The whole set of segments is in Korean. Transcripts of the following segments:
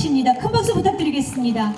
주십니다. 큰 박수 부탁드리겠습니다.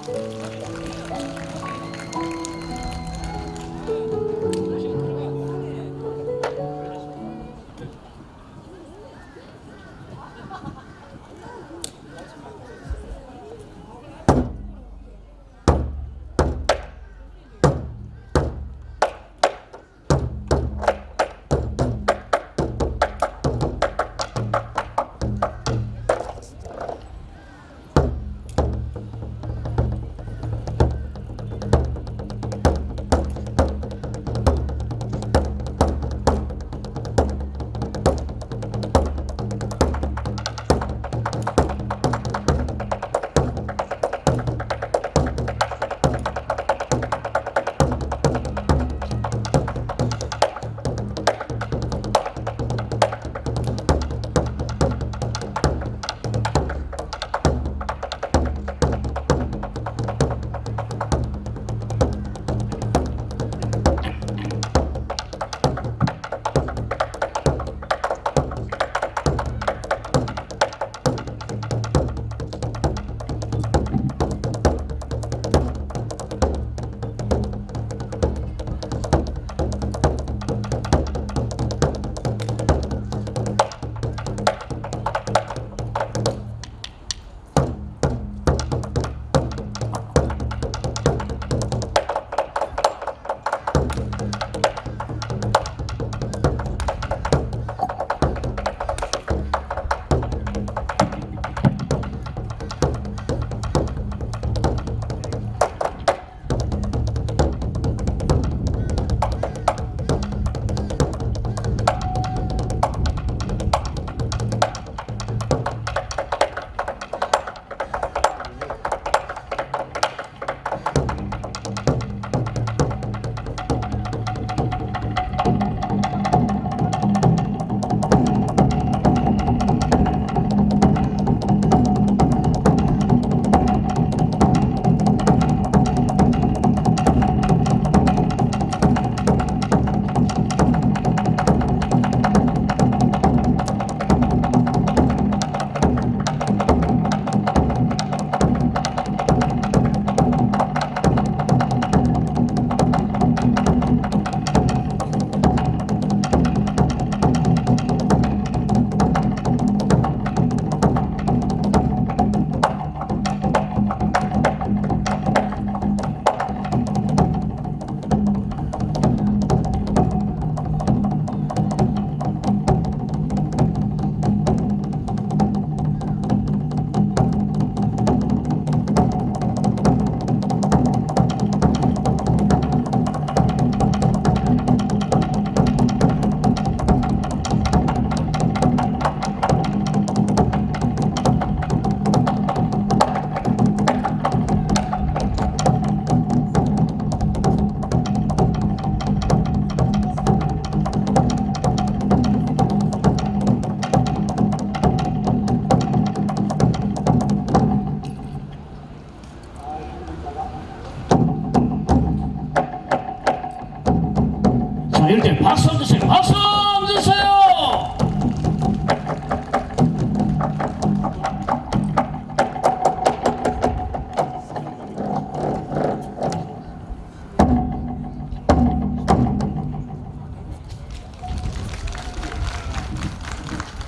이럴 때 박수 한번 주세요. 박수 한번 주세요.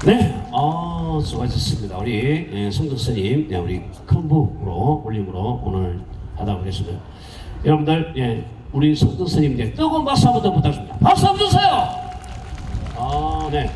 네, 아, 수고하셨습니다. 우리 예, 성덕 스님, 예, 우리 큰 북으로 올림으로 오늘 하다 보겠습니다. 여러분들, 예, 우리 성덕 스님께 뜨거운 박수 한번 더 부탁드립니다. 박수 한번 주세요. 아, 네.